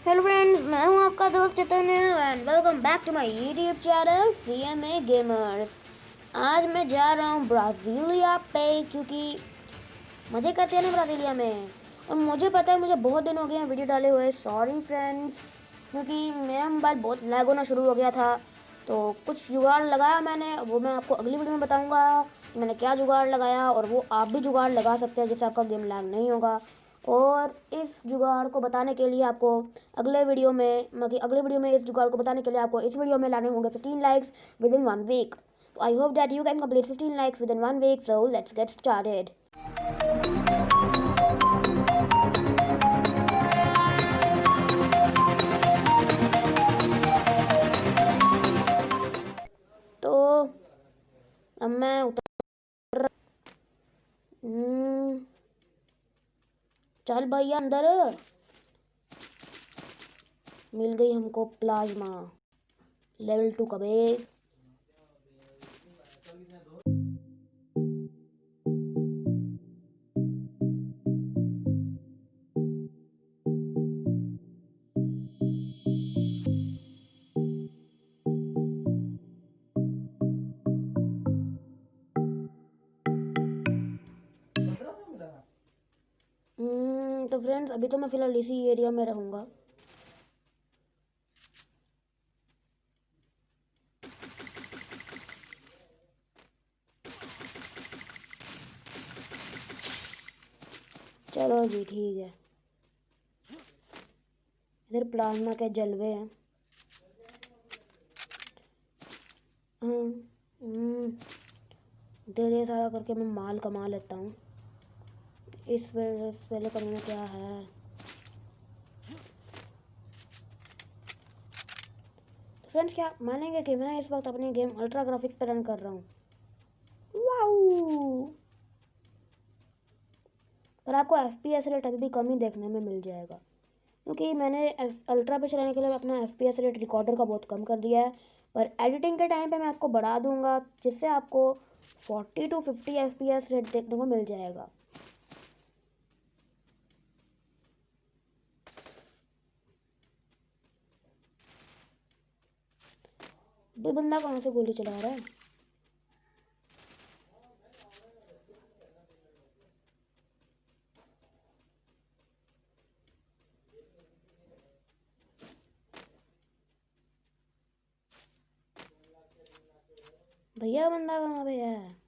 Hello friends मैं हूँ आपका दोस्त Chaitanya and welcome back to my YouTube channel C M A gamers आज मैं जा रहा हूँ ब्राज़ीलिया पे क्योंकि मज़े करते हैं ना ब्राज़ीलिया में। और मुझे पता है, मुझे बहुत दिन हो गए हैं वीडियो डाले हुए सॉरी फ्रेंड्स क्योंकि मेरा मोबाइल बहुत लैग होना शुरू हो गया था। तो कुछ जुगाड़ लगाया मैंने, वो मैं आपको अगली वीडियो में बताऊँगा मैंने क्या जुगाड़ लगाया और वो आप भी जुगाड़ लगा सकते हैं, जिससे आपका गेम लैग नहीं होगा। और इस जुगाड़ को बताने के लिए आपको अगले वीडियो में मतलब अगले वीडियो में इस जुगाड़ को बताने के लिए आपको इस वीडियो में लाने होंगे fifteen likes within one week I hope that you can complete fifteen likes within one week so let's get started तो अब मैं उतर हम्म चल भैया अंदर। मिल गई हमको प्लाज्मा। लेवल टू कबे फ्रेंड्स अभी तो मैं फ़िलहाल इसी एरिया में रहूँगा। चलो जी ठीक है। इधर प्लाज्मा के जलवे हैं। हम्म, हम्म, धीरे सारा करके मैं माल कमा लेता हूँ। इस पहले करने में क्या है? फ्रेंड्स क्या मानेंगे कि मैं इस वक्त अपनी गेम अल्ट्रा ग्राफिक्स पर रन कर रहा हूँ? पर आपको एफ़ पी एस रेट अभी भी कम ही देखने में मिल जाएगा। क्योंकि मैंने अल्ट्रा पे चलाने के लिए अपना F P S rate recorder का बहुत कम कर दिया है। पर एडिटिंग के टाइम पे मैं इसको बढ़ा दूँगा, जिससे आपको forty to fifty F P S rate देखने को मिल जाएगा। ये बंदा कहाँ से गोली चला रहा है? भैया बंदा कहाँ पे है?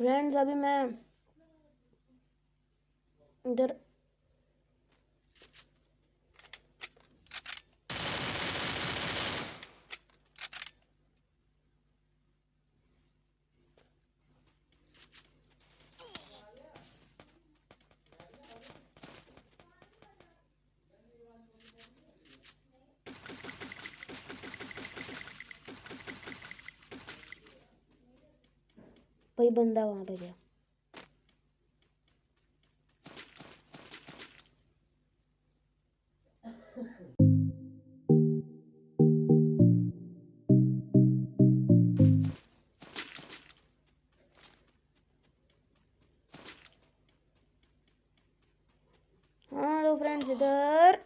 फ्रेंड्स अभी मैं इधर भाई बंदा वहाँ पे गया। हाँ इधर।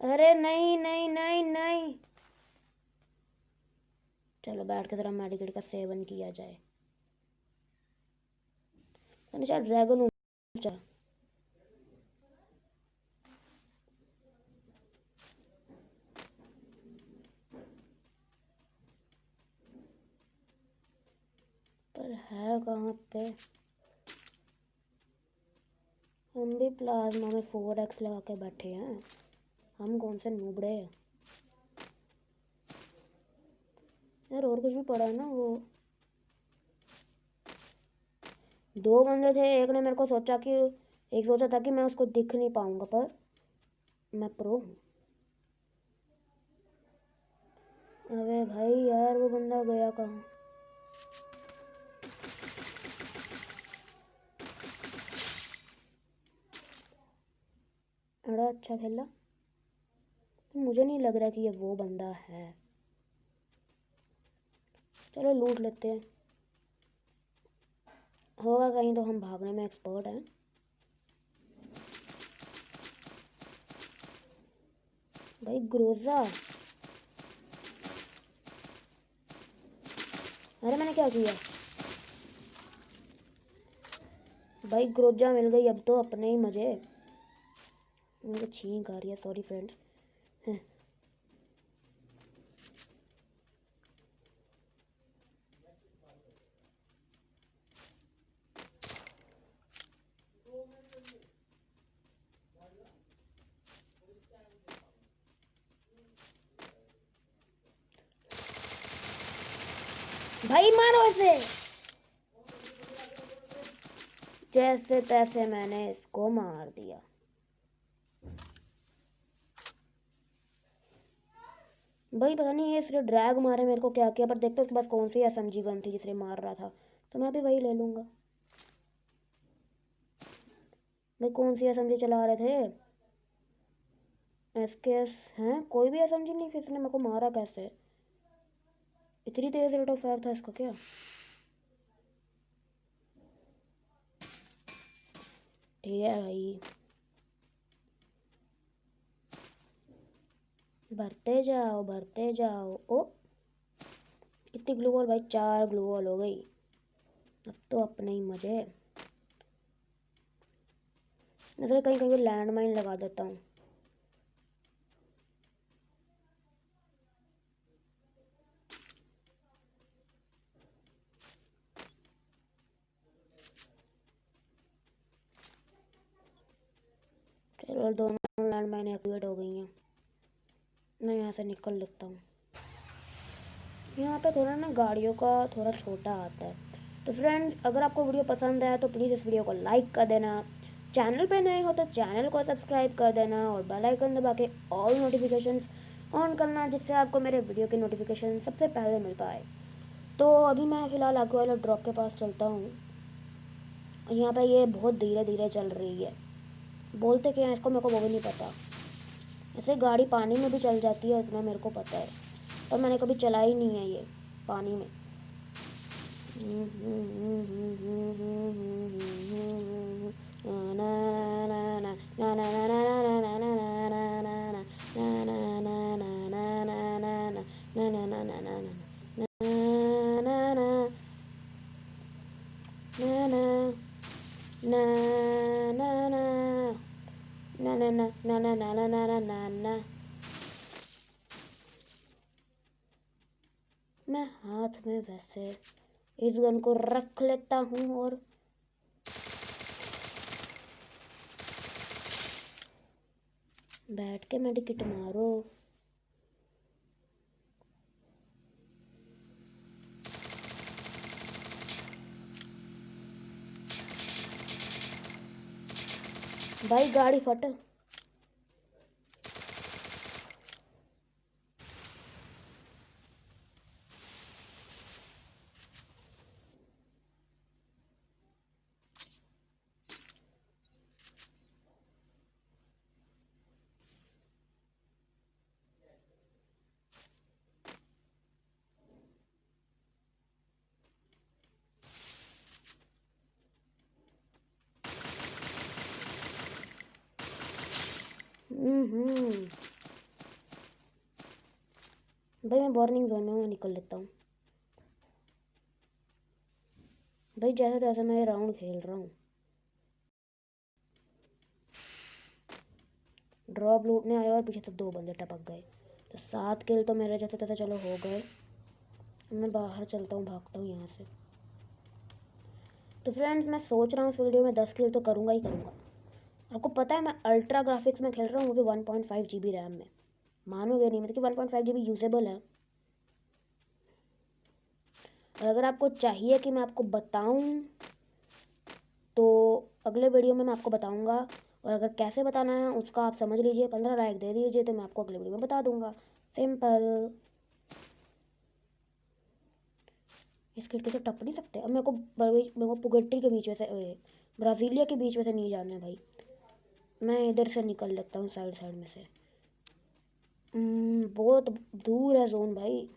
अरे नहीं नहीं नहीं नहीं। चलो बैठ के जरा मेडिकेट का सेवन किया जाए। चल ड्रैगन चल पर है कहाँ पे? हम भी प्लाज्मा में फोर एक्स लगा के बैठे हैं। हम कौन से नूबड़े हैं? यार और कुछ भी पड़ा है ना वो? दो बंदे थे, एक ने मेरे को सोचा कि, एक सोचा था कि मैं उसको दिख नहीं पाऊँगा, पर मैं प्रो हूँ। अरे भाई यार, वो बंदा गया कहाँ? बड़ा अच्छा खेला। तो मुझे नहीं लग रहा कि ये वो बंदा है। चलो लूट लेते हैं। होगा कहीं तो हम भागने में एक्सपर्ट हैं। भाई ग्रोजा अरे मैंने क्या किया? भाई ग्रोजा मिल गई अब तो अपने ही मज़े। मुझे छींक आ रही है सॉरी फ्रेंड्स भाई मारो इसे। जैसे तैसे मैंने इसको मार दिया। भाई पता नहीं, ये सिर्फ़ ड्रैग मारे मेरे को क्या किया, पर देखते उसके पास कौन सी एस एम जी गन थी जिसने मार रहा था। तो मैं भी वही ले लूँगा। भाई कौन सी एस जी चला रहे थे? एस के एस हैं? कोई भी एस एम जी नहीं किसी ने मेरे को मारा कैसे? इतनी तेज रेट ऑफ़ फायर था इसका क्या? ठीक है भाई भरते जाओ भरते जाओ। ओ, कितनी ग्लू वॉल भाई, चार ग्लू वॉल हो गई। अब तो अपने ही मज़े। नज़र कहीं कहीं लैंड माइन लगा देता हूँ। चलो दोनों लैंड माइन एक्टिवेट हो गई हैं। मैं यहाँ से निकल लेता हूँ। यहाँ पे थोड़ा ना गाड़ियों का थोड़ा छोटा आता है। तो फ्रेंड्स अगर आपको वीडियो पसंद आया तो प्लीज़ इस वीडियो को लाइक कर देना। चैनल पे नए हो तो चैनल को सब्सक्राइब कर देना और बेल आइकन दबा के ऑल नोटिफिकेशंस ऑन करना, जिससे आपको मेरे वीडियो की नोटिफिकेशन सबसे पहले मिल पाए। तो अभी मैं फ़िलहाल आगे वाले ड्रॉप के पास चलता हूँ। यहाँ पर ये बहुत धीरे धीरे चल रही है। बोलते क्या हैं इसको मेरे को वो भी नहीं पता ऐसे गाड़ी पानी में भी चल जाती है इतना मेरे को पता है पर मैंने कभी चला ही नहीं है ये पानी में मैं हाथ में वैसे इस गन को रख लेता हूँ और बैठ के मेडिकेट मारो। भाई गाड़ी फट। भाई मैं वार्निंग जोन में मैं निकल लेता हूँ। भाई जैसे तैसे मैं राउंड खेल रहा हूँ। ड्रॉप लूटने आया और पीछे से दो बंदे टपक गए। तो सात किल तो मेरे जैसे तैसे चलो हो गए। मैं बाहर चलता हूँ, भागता हूँ यहाँ से। तो फ्रेंड्स मैं सोच रहा हूँ इस वीडियो में दस किल तो करूँगा ही करूँगा। आपको पता है मैं अल्ट्रा ग्राफिक्स में खेल रहा हूँ, वो भी one point five G B RAM में। मानोगे नहीं मतलब कि one point five G B usable है। और अगर आपको चाहिए कि मैं आपको बताऊँ तो अगले वीडियो में मैं आपको बताऊँगा। और अगर कैसे बताना है, उसका आप समझ लीजिए, पंद्रह लाइक दे दीजिए तो मैं आपको अगले वीडियो में बता दूँगा। सिंपल इस खिड़की से टप नहीं सकते? अब मेरे को मेरे को पुगट्टी के बीच में से ब्राज़ीलिया के बीच में से नहीं जाना है भाई। मैं इधर से निकल लेता हूँ साइड साइड में से। हम्म, बहुत दूर है जोन भाई।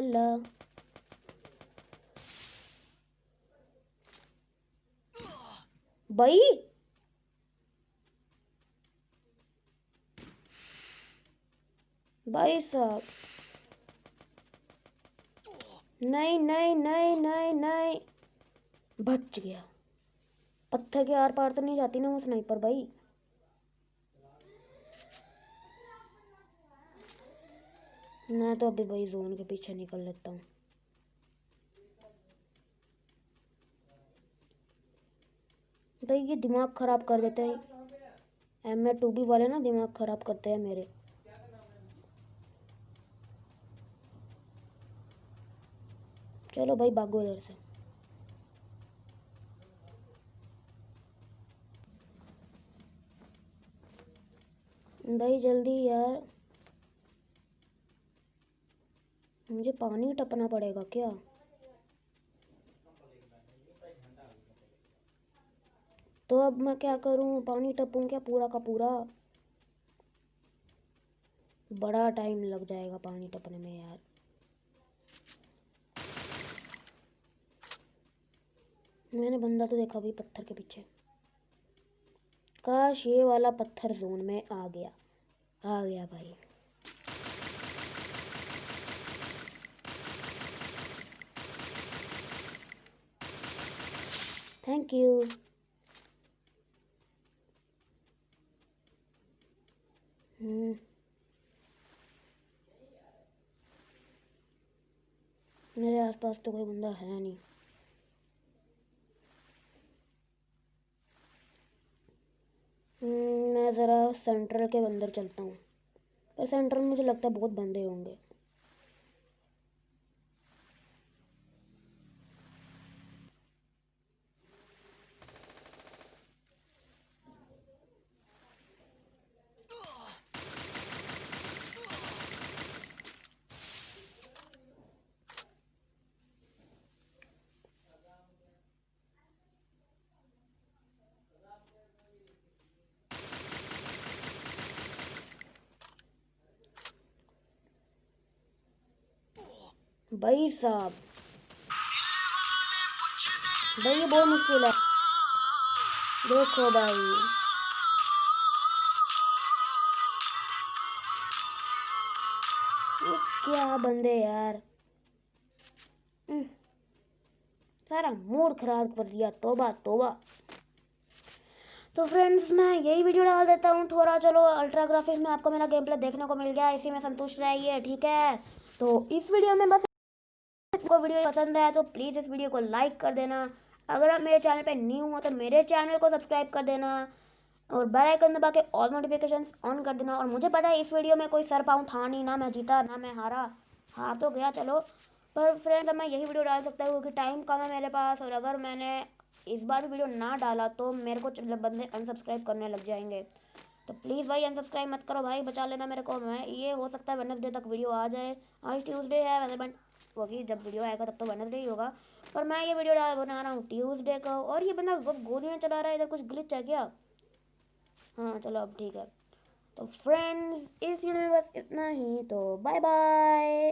ला भाई भाई साहब नहीं नहीं नहीं नहीं नहीं। बच गया। पत्थर के आर पार तो नहीं जाती ना वो स्नाइपर भाई। मैं तो अभी भाई जोन के पीछे निकल लेता हूँ। भाई ये दिमाग ख़राब कर देते हैं। एम ए टू बी वाले ना दिमाग ख़राब करते हैं मेरे। चलो भाई, भागो इधर से। भाई, जल्दी यार। मुझे पानी टपना पड़ेगा क्या? तो अब मैं क्या करूँ? पानी टपूं क्या पूरा का पूरा? बड़ा टाइम लग जाएगा पानी टपने में यार। मैंने बंदा तो देखा भाई पत्थर के पीछे। काश ये वाला पत्थर जोन में आ गया। आ गया भाई। Thank you hmm. मेरे आसपास तो कोई बंदा है नहीं हम्म, मैं ज़रा सेंट्रल के अंदर चलता हूँ। पर सेंट्रल मुझे लगता है बहुत बंदे होंगे। भाई साहब। भाई, ये बहुत मुश्किल है। देखो भाई। क्या बंदे यार। सारा मूड खराब कर दिया। तोबा तोबा। तो फ्रेंड्स मैं यही वीडियो डाल देता हूँ। थोड़ा चलो अल्ट्रा ग्राफिक्स में आपको मेरा गेम प्ले देखने को मिल गया। इसी में संतुष्ट रहिए, ठीक है? तो इस वीडियो में बस को वीडियो पसंद है तो प्लीज़ इस वीडियो को लाइक कर देना। अगर आप मेरे चैनल पे न्यू हो तो मेरे चैनल को सब्सक्राइब कर देना और बेल आइकन दबा के ऑल नोटिफिकेशन ऑन कर देना। और मुझे पता है इस वीडियो में कोई सर पाऊँ था नहीं, ना मैं जीता, ना मैं हारा। हार तो गया, चलो। पर फ्रेंड्स मैं यही वीडियो डाल सकता हूँ क्योंकि टाइम कम है मेरे पास और अगर मैंने इस बार वीडियो ना डाला तो मेरे को बंदे अनसब्सक्राइब करने लग जाएँगे। तो प्लीज़ भाई अनसब्सक्राइब मत करो भाई, बचा लेना मेरे को। मैं, ये हो सकता है वेनसडे तक वीडियो आ जाए। आज ट्यूसडे है वैसे मैं होगी, जब वीडियो आएगा तब तो बना नहीं होगा। पर मैं ये वीडियो बना रहा हूँ ट्यूजडे का। और ये बंदा गोलियाँ चला रहा है, इधर कुछ ग्लिच है क्या? हाँ चलो अब ठीक है। तो फ्रेंड्स इस वीडियो में बस इतना ही तो बाय बाय